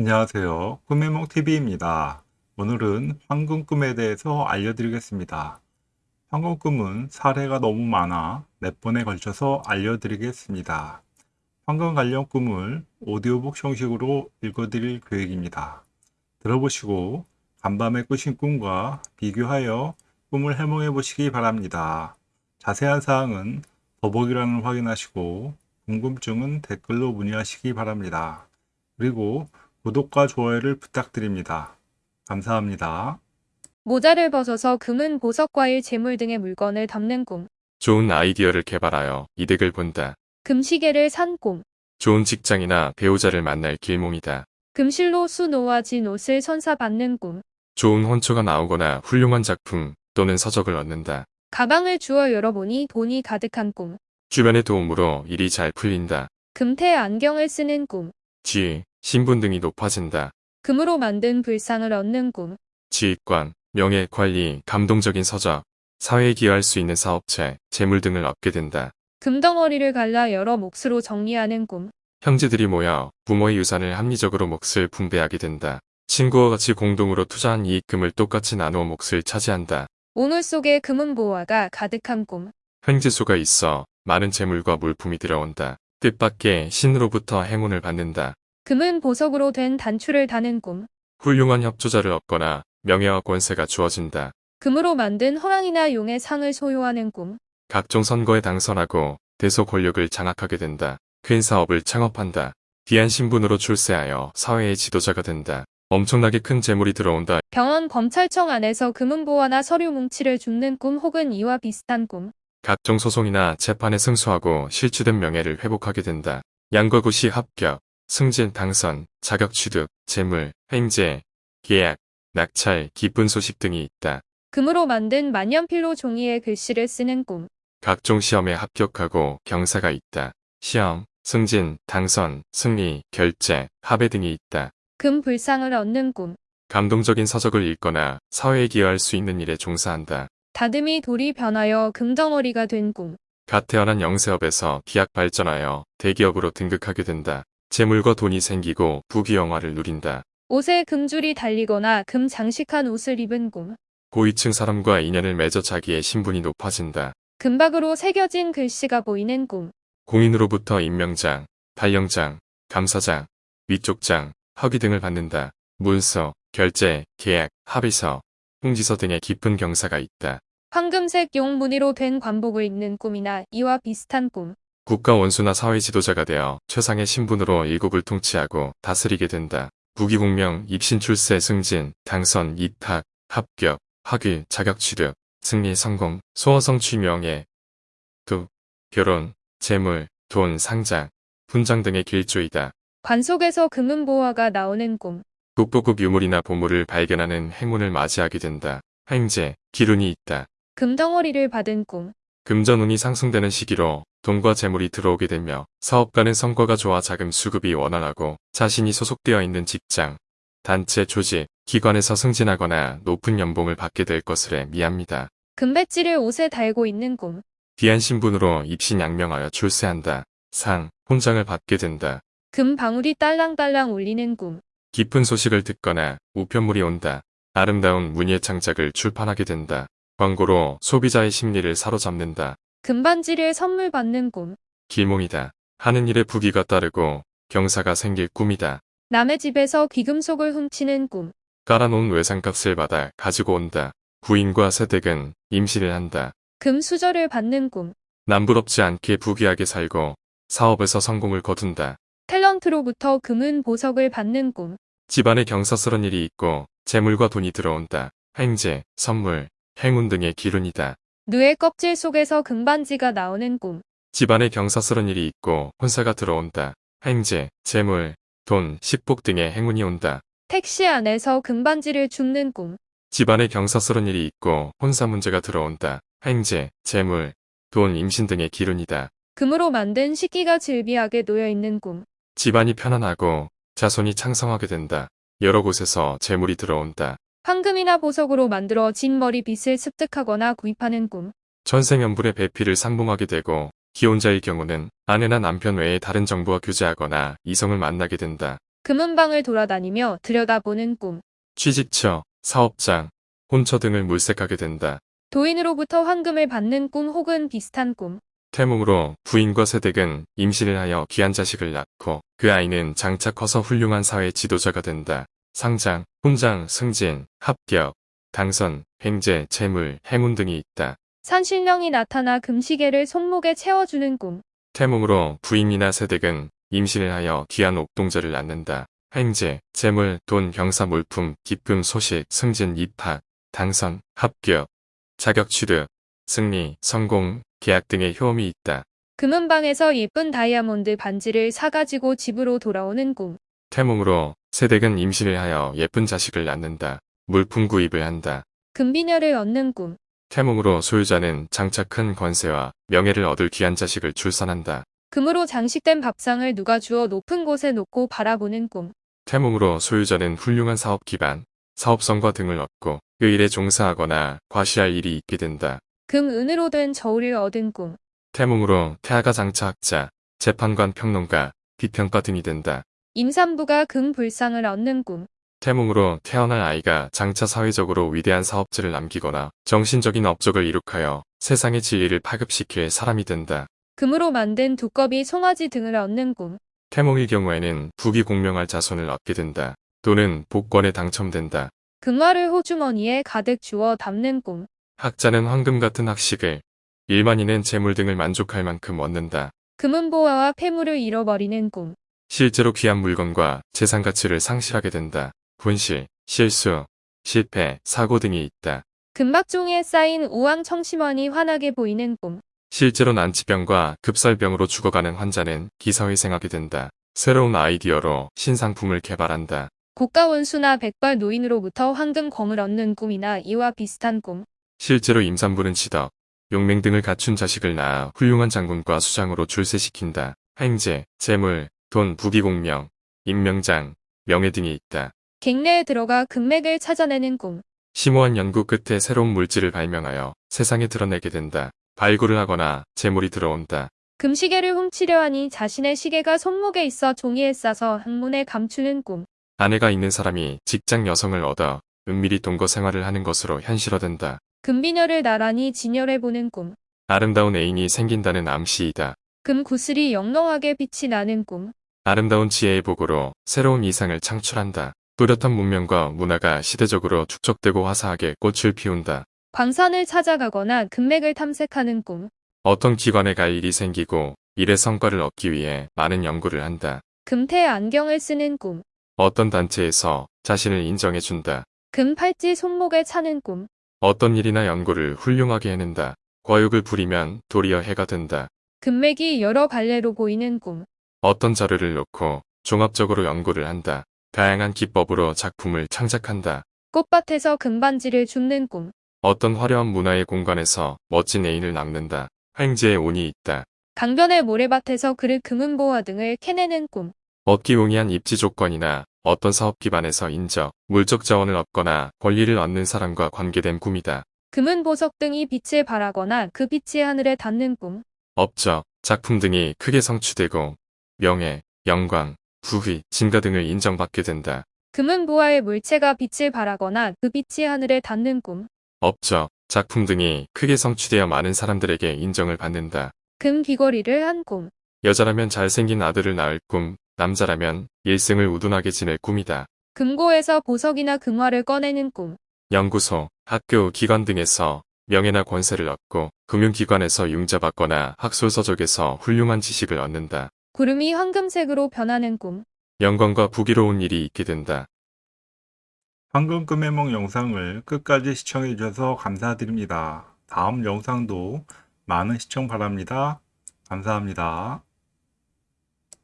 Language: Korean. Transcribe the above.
안녕하세요. 꿈해몽TV입니다. 오늘은 황금꿈에 대해서 알려드리겠습니다. 황금꿈은 사례가 너무 많아 몇 번에 걸쳐서 알려드리겠습니다. 황금 관련 꿈을 오디오북 형식으로 읽어드릴 계획입니다. 들어보시고 간밤에 꾸신 꿈과 비교하여 꿈을 해몽해 보시기 바랍니다. 자세한 사항은 더보기란을 확인하시고 궁금증은 댓글로 문의하시기 바랍니다. 그리고 구독과 좋아요를 부탁드립니다. 감사합니다. 모자를 벗어서 금은 보석, 과일, 재물 등의 물건을 담는 꿈. 좋은 아이디어를 개발하여 이득을 본다. 금시계를 산 꿈. 좋은 직장이나 배우자를 만날 길몽이다. 금실로 수 놓아진 옷을 선사받는 꿈. 좋은 혼처가 나오거나 훌륭한 작품 또는 서적을 얻는다. 가방을 주워 열어보니 돈이 가득한 꿈. 주변의 도움으로 일이 잘 풀린다. 금태 안경을 쓰는 꿈. 지위, 신분 등이 높아진다. 금으로 만든 불상을 얻는 꿈. 지휘관, 명예, 관리, 감동적인 서적, 사회에 기여할 수 있는 사업체, 재물 등을 얻게 된다. 금덩어리를 갈라 여러 몫으로 정리하는 꿈. 형제들이 모여 부모의 유산을 합리적으로 몫을 분배하게 된다. 친구와 같이 공동으로 투자한 이익금을 똑같이 나누어 몫을 차지한다. 오물 속에 금은 보화가 가득한 꿈. 횡재수가 있어 많은 재물과 물품이 들어온다. 뜻밖의 신으로부터 행운을 받는다. 금은 보석으로 된 단추를 다는 꿈. 훌륭한 협조자를 얻거나 명예와 권세가 주어진다. 금으로 만든 허랑이나 용의 상을 소유하는 꿈. 각종 선거에 당선하고 대소 권력을 장악하게 된다. 큰 사업을 창업한다. 귀한 신분으로 출세하여 사회의 지도자가 된다. 엄청나게 큰 재물이 들어온다. 병원 검찰청 안에서 금은 보화나 서류 뭉치를 줍는 꿈 혹은 이와 비슷한 꿈. 각종 소송이나 재판에 승소하고 실추된 명예를 회복하게 된다. 양과구시 합격, 승진 당선, 자격 취득, 재물, 횡재, 계약, 낙찰, 기쁜 소식 등이 있다. 금으로 만든 만년필로 종이에 글씨를 쓰는 꿈. 각종 시험에 합격하고 경사가 있다. 시험, 승진, 당선, 승리, 결제, 합의 등이 있다. 금 불상을 얻는 꿈. 감동적인 서적을 읽거나 사회에 기여할 수 있는 일에 종사한다. 다듬이 돌이 변하여 금덩어리가 된 꿈. 갓 태어난 영세업에서 기약 발전하여 대기업으로 등극하게 된다. 재물과 돈이 생기고 부귀영화를 누린다. 옷에 금줄이 달리거나 금 장식한 옷을 입은 꿈. 고위층 사람과 인연을 맺어 자기의 신분이 높아진다. 금박으로 새겨진 글씨가 보이는 꿈. 공인으로부터 임명장, 발령장, 감사장, 위촉장, 허위 등을 받는다. 문서, 결제, 계약, 합의서, 홍지서 등의 깊은 경사가 있다. 황금색 용 무늬로 된 관복을 입는 꿈이나 이와 비슷한 꿈. 국가 원수나 사회 지도자가 되어 최상의 신분으로 일국을 통치하고 다스리게 된다. 부귀공명, 입신 출세, 승진, 당선, 입학, 합격, 학위, 자격 취득, 승리, 성공, 소어성 취명예, 두, 결혼, 재물, 돈, 상장, 훈장 등의 길조이다. 관 속에서 금은 보화가 나오는 꿈. 국보급 유물이나 보물을 발견하는 행운을 맞이하게 된다. 횡재, 기운이 있다. 금덩어리를 받은 꿈. 금전운이 상승되는 시기로 돈과 재물이 들어오게 되며 사업가는 성과가 좋아 자금 수급이 원활하고 자신이 소속되어 있는 직장, 단체, 조직, 기관에서 승진하거나 높은 연봉을 받게 될 것을 미합니다. 금배지를 옷에 달고 있는 꿈. 귀한 신분으로 입신양명하여 출세한다. 상, 훈장을 받게 된다. 금 방울이 딸랑딸랑 울리는 꿈. 깊은 소식을 듣거나 우편물이 온다. 아름다운 문예 창작을 출판하게 된다. 광고로 소비자의 심리를 사로잡는다. 금반지를 선물 받는 꿈. 길몽이다. 하는 일에 부귀가 따르고 경사가 생길 꿈이다. 남의 집에서 귀금속을 훔치는 꿈. 깔아놓은 외상값을 받아 가지고 온다. 부인과 세댁은 임시를 한다. 금 수저를 받는 꿈. 남부럽지 않게 부귀하게 살고 사업에서 성공을 거둔다. 탤런트로부터 금은 보석을 받는 꿈. 집안에 경사스런 일이 있고 재물과 돈이 들어온다. 횡재, 선물, 행운 등의 기운이다. 뇌의 껍질 속에서 금반지가 나오는 꿈. 집안에 경사스런 일이 있고 혼사가 들어온다. 횡재, 재물, 돈, 식복 등의 행운이 온다. 택시 안에서 금반지를 줍는 꿈. 집안에 경사스런 일이 있고 혼사 문제가 들어온다. 횡재, 재물, 돈, 임신 등의 기운이다. 금으로 만든 식기가 질비하게 놓여 있는 꿈. 집안이 편안하고 자손이 창성하게 된다. 여러 곳에서 재물이 들어온다. 황금이나 보석으로 만들어 진 머리빗을 습득하거나 구입하는 꿈. 천생연분의 배필을 상봉하게 되고 기혼자의 경우는 아내나 남편 외에 다른 정부와 교제하거나 이성을 만나게 된다. 금은방을 돌아다니며 들여다보는 꿈. 취직처, 사업장, 혼처 등을 물색하게 된다. 도인으로부터 황금을 받는 꿈 혹은 비슷한 꿈. 태몽으로 부인과 세댁은 임신을 하여 귀한 자식을 낳고 그 아이는 장차 커서 훌륭한 사회 지도자가 된다. 상장, 훈장, 승진, 합격, 당선, 횡재, 재물, 행운 등이 있다. 산신령이 나타나 금시계를 손목에 채워주는 꿈. 태몽으로 부인이나 세댁은 임신을 하여 귀한 옥동자를 낳는다. 횡재, 재물, 돈, 병사, 물품, 기쁨, 소식, 승진, 입학, 당선, 합격, 자격 취득, 승리, 성공, 계약 등의 효험이 있다. 금은방에서 예쁜 다이아몬드 반지를 사가지고 집으로 돌아오는 꿈. 태몽으로 세댁은 임신을 하여 예쁜 자식을 낳는다. 물품 구입을 한다. 금비녀를 얻는 꿈. 태몽으로 소유자는 장차 큰 권세와 명예를 얻을 귀한 자식을 출산한다. 금으로 장식된 밥상을 누가 주어 높은 곳에 놓고 바라보는 꿈. 태몽으로 소유자는 훌륭한 사업 기반, 사업성과 등을 얻고 그 일에 종사하거나 과시할 일이 있게 된다. 금 은으로 된 저울을 얻은 꿈. 태몽으로 태아가 장차 학자, 재판관 평론가, 비평가 등이 된다. 임산부가 금 불상을 얻는 꿈. 태몽으로 태어날 아이가 장차 사회적으로 위대한 사업체를 남기거나 정신적인 업적을 이룩하여 세상의 진리를 파급시킬 사람이 된다. 금으로 만든 두꺼비 송아지 등을 얻는 꿈. 태몽의 경우에는 부귀 공명할 자손을 얻게 된다. 또는 복권에 당첨된다. 금화를 호주머니에 가득 주워 담는 꿈. 학자는 황금 같은 학식을, 일반인은 재물 등을 만족할 만큼 얻는다. 금은보화와 폐물을 잃어버리는 꿈. 실제로 귀한 물건과 재산 가치를 상실하게 된다. 분실, 실수, 실패, 사고 등이 있다. 금박종이에 쌓인 우왕 청심원이 환하게 보이는 꿈. 실제로 난치병과 급살병으로 죽어가는 환자는 기사회생하게 된다. 새로운 아이디어로 신상품을 개발한다. 고가 원수나 백발 노인으로부터 황금검을 얻는 꿈이나 이와 비슷한 꿈. 실제로 임산부는 지덕, 용맹 등을 갖춘 자식을 낳아 훌륭한 장군과 수장으로 출세시킨다. 행제, 재물, 돈, 부귀공명, 임명장, 명예 등이 있다. 갱내에 들어가 금맥을 찾아내는 꿈. 심오한 연구 끝에 새로운 물질을 발명하여 세상에 드러내게 된다. 발굴을 하거나 재물이 들어온다. 금시계를 훔치려 하니 자신의 시계가 손목에 있어 종이에 싸서 항문에 감추는 꿈. 아내가 있는 사람이 직장 여성을 얻어 은밀히 동거 생활을 하는 것으로 현실화된다. 금비녀를 나란히 진열해보는 꿈. 아름다운 애인이 생긴다는 암시이다. 금 구슬이 영롱하게 빛이 나는 꿈. 아름다운 지혜의 복으로 새로운 이상을 창출한다. 뚜렷한 문명과 문화가 시대적으로 축적되고 화사하게 꽃을 피운다. 광산을 찾아가거나 금맥을 탐색하는 꿈. 어떤 기관에 갈 일이 생기고 일의 성과를 얻기 위해 많은 연구를 한다. 금태 안경을 쓰는 꿈. 어떤 단체에서 자신을 인정해준다. 금 팔찌 손목에 차는 꿈. 어떤 일이나 연구를 훌륭하게 해낸다. 과욕을 부리면 도리어 해가 된다. 금맥이 여러 갈래로 보이는 꿈. 어떤 자료를 놓고 종합적으로 연구를 한다. 다양한 기법으로 작품을 창작한다. 꽃밭에서 금반지를 줍는 꿈. 어떤 화려한 문화의 공간에서 멋진 애인을 낳는다. 횡재의 운이 있다. 강변의 모래밭에서 그릇 금은보화 등을 캐내는 꿈. 얻기 용이한 입지 조건이나 어떤 사업 기반에서 인적, 물적 자원을 얻거나 권리를 얻는 사람과 관계된 꿈이다. 금은 보석 등이 빛을 발하거나 그 빛이 하늘에 닿는 꿈. 업적, 작품 등이 크게 성취되고 명예, 영광, 부귀, 진가 등을 인정받게 된다. 금은 보화의 물체가 빛을 발하거나 그 빛이 하늘에 닿는 꿈. 업적, 작품 등이 크게 성취되어 많은 사람들에게 인정을 받는다. 금 귀걸이를 한 꿈. 여자라면 잘생긴 아들을 낳을 꿈, 남자라면 일생을 우둔하게 지낼 꿈이다. 금고에서 보석이나 금화를 꺼내는 꿈. 연구소, 학교, 기관 등에서 명예나 권세를 얻고 금융기관에서 융자받거나 학술서적에서 훌륭한 지식을 얻는다. 구름이 황금색으로 변하는 꿈. 영광과 부귀로운 일이 있게 된다. 황금 금해몽 영상을 끝까지 시청해 주셔서 감사드립니다. 다음 영상도 많은 시청 바랍니다. 감사합니다.